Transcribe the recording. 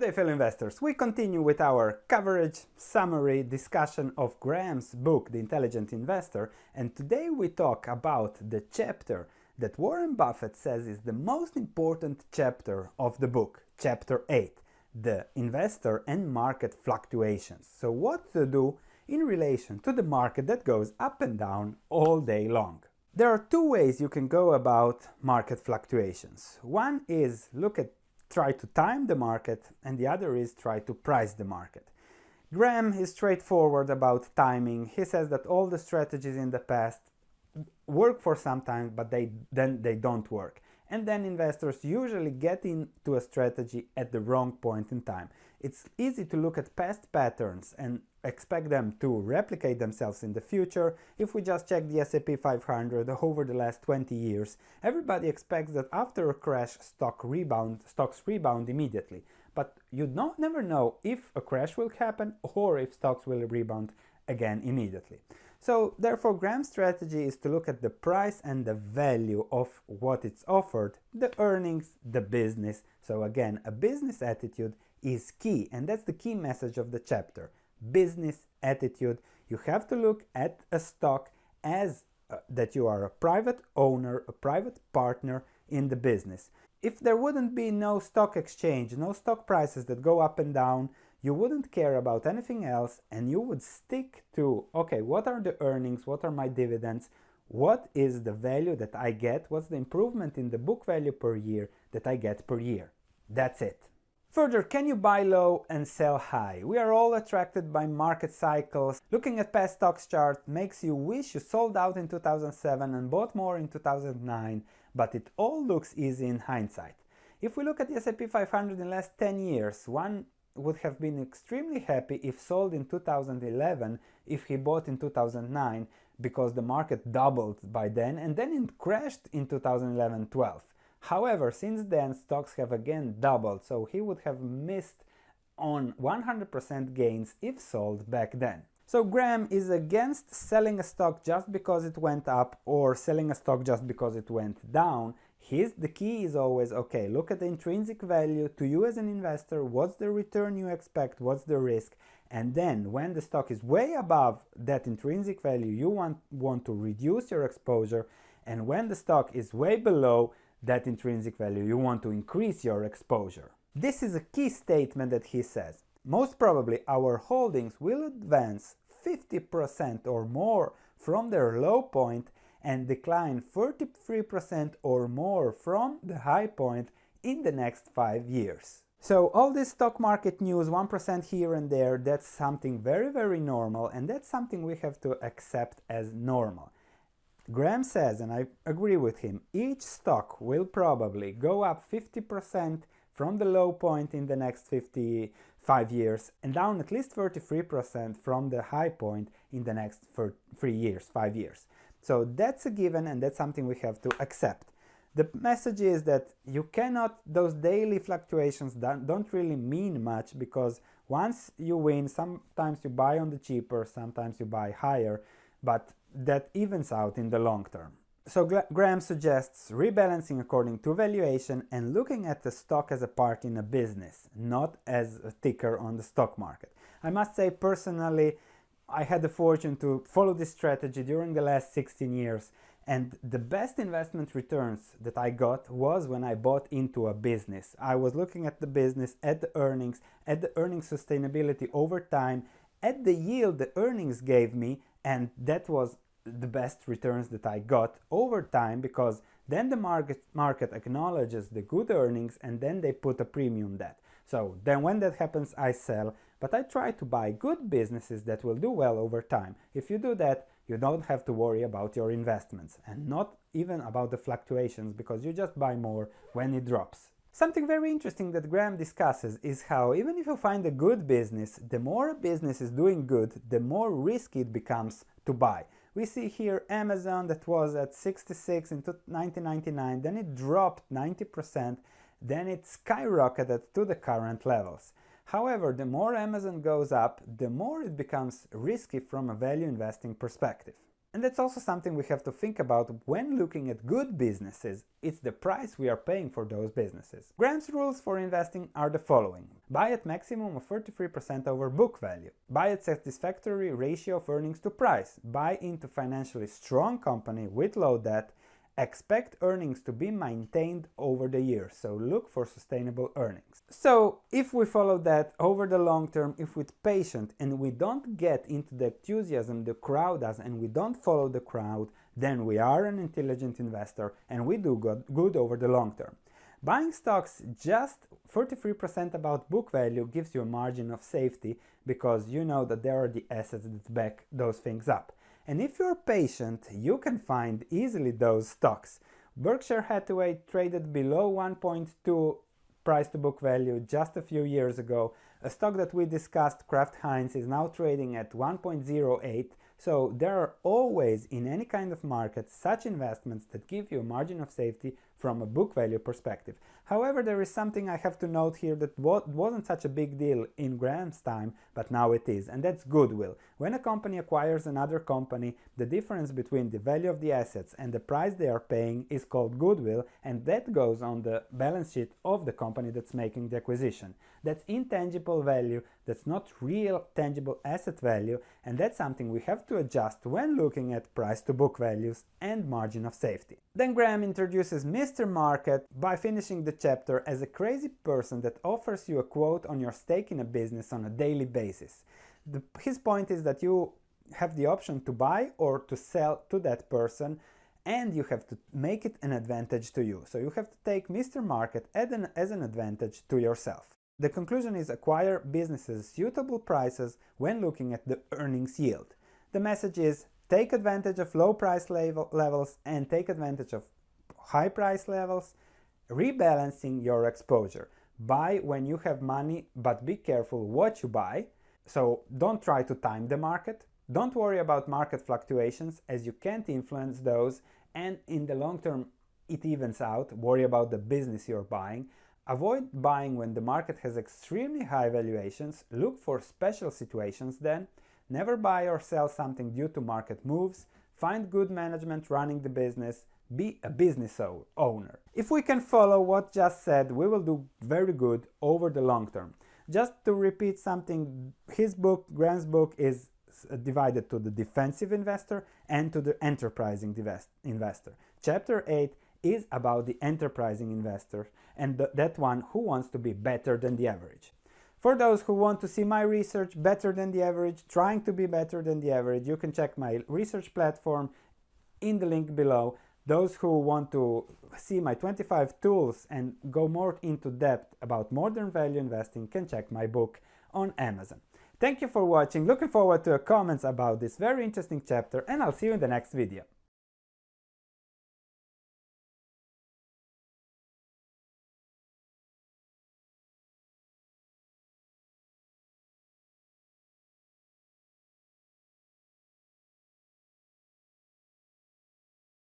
Day fellow investors, we continue with our coverage summary discussion of Graham's book The Intelligent Investor and today we talk about the chapter that Warren Buffett says is the most important chapter of the book, chapter 8, the investor and market fluctuations. So what to do in relation to the market that goes up and down all day long. There are two ways you can go about market fluctuations. One is look at try to time the market and the other is try to price the market. Graham is straightforward about timing. He says that all the strategies in the past work for some time but they then they don't work and then investors usually get into a strategy at the wrong point in time. It's easy to look at past patterns and expect them to replicate themselves in the future. If we just check the S&P 500 over the last 20 years, everybody expects that after a crash stock rebound, stocks rebound immediately. But you don't never know if a crash will happen or if stocks will rebound again immediately. So therefore Graham's strategy is to look at the price and the value of what it's offered, the earnings, the business. So again, a business attitude is key and that's the key message of the chapter. Business attitude. You have to look at a stock as uh, that you are a private owner, a private partner in the business. If there wouldn't be no stock exchange, no stock prices that go up and down, you wouldn't care about anything else and you would stick to, okay, what are the earnings, what are my dividends, what is the value that I get, what's the improvement in the book value per year that I get per year. That's it. Further, can you buy low and sell high? We are all attracted by market cycles. Looking at past stocks chart makes you wish you sold out in 2007 and bought more in 2009, but it all looks easy in hindsight. If we look at the S&P 500 in the last 10 years, one would have been extremely happy if sold in 2011 if he bought in 2009 because the market doubled by then and then it crashed in 2011-12. However, since then stocks have again doubled so he would have missed on 100% gains if sold back then. So Graham is against selling a stock just because it went up or selling a stock just because it went down his, the key is always, okay, look at the intrinsic value to you as an investor, what's the return you expect, what's the risk, and then when the stock is way above that intrinsic value, you want, want to reduce your exposure, and when the stock is way below that intrinsic value, you want to increase your exposure. This is a key statement that he says. Most probably our holdings will advance 50% or more from their low point and decline 33% or more from the high point in the next 5 years. So all this stock market news, 1% here and there, that's something very very normal and that's something we have to accept as normal. Graham says, and I agree with him, each stock will probably go up 50% from the low point in the next 55 years and down at least 33% from the high point in the next 3 years, 5 years. So that's a given and that's something we have to accept. The message is that you cannot, those daily fluctuations don't, really mean much because once you win, sometimes you buy on the cheaper, sometimes you buy higher, but that evens out in the long term. So Graham suggests rebalancing according to valuation and looking at the stock as a part in a business, not as a ticker on the stock market. I must say personally, I had the fortune to follow this strategy during the last 16 years and the best investment returns that I got was when I bought into a business. I was looking at the business, at the earnings, at the earnings sustainability over time, at the yield the earnings gave me and that was the best returns that I got over time because then the market, market acknowledges the good earnings and then they put a premium that. So then when that happens I sell but I try to buy good businesses that will do well over time. If you do that, you don't have to worry about your investments and not even about the fluctuations because you just buy more when it drops. Something very interesting that Graham discusses is how even if you find a good business, the more a business is doing good, the more risky it becomes to buy. We see here Amazon that was at 66 in 1999, then it dropped 90%, then it skyrocketed to the current levels. However, the more Amazon goes up, the more it becomes risky from a value investing perspective. And that's also something we have to think about when looking at good businesses. It's the price we are paying for those businesses. Graham's rules for investing are the following. Buy at maximum of 33% over book value. Buy at satisfactory ratio of earnings to price. Buy into financially strong company with low debt Expect earnings to be maintained over the years, so look for sustainable earnings. So if we follow that over the long term, if we're patient and we don't get into the enthusiasm the crowd does and we don't follow the crowd, then we are an intelligent investor and we do good, good over the long term. Buying stocks just 43% about book value gives you a margin of safety because you know that there are the assets that back those things up. And if you're patient, you can find easily those stocks. Berkshire Hathaway traded below 1.2 price to book value just a few years ago. A stock that we discussed, Kraft Heinz, is now trading at 1.08 so there are always in any kind of market such investments that give you a margin of safety from a book value perspective. However, there is something I have to note here that wasn't such a big deal in Graham's time, but now it is, and that's goodwill. When a company acquires another company, the difference between the value of the assets and the price they are paying is called goodwill, and that goes on the balance sheet of the company that's making the acquisition. That's intangible value, that's not real tangible asset value, and that's something we have to adjust when looking at price to book values and margin of safety. Then Graham introduces Mr. Market by finishing the chapter as a crazy person that offers you a quote on your stake in a business on a daily basis. The, his point is that you have the option to buy or to sell to that person and you have to make it an advantage to you. So you have to take Mr. Market as an, as an advantage to yourself. The conclusion is acquire businesses suitable prices when looking at the earnings yield. The message is take advantage of low price level levels and take advantage of high price levels, rebalancing your exposure. Buy when you have money, but be careful what you buy. So don't try to time the market. Don't worry about market fluctuations as you can't influence those and in the long term it evens out. Worry about the business you're buying. Avoid buying when the market has extremely high valuations. Look for special situations then. Never buy or sell something due to market moves. Find good management running the business. Be a business owner. If we can follow what just said, we will do very good over the long term. Just to repeat something, his book, Graham's book, is divided to the defensive investor and to the enterprising investor. Chapter 8 is about the enterprising investor and th that one who wants to be better than the average. For those who want to see my research better than the average, trying to be better than the average, you can check my research platform in the link below. Those who want to see my 25 tools and go more into depth about modern value investing can check my book on Amazon. Thank you for watching, looking forward to your comments about this very interesting chapter and I'll see you in the next video.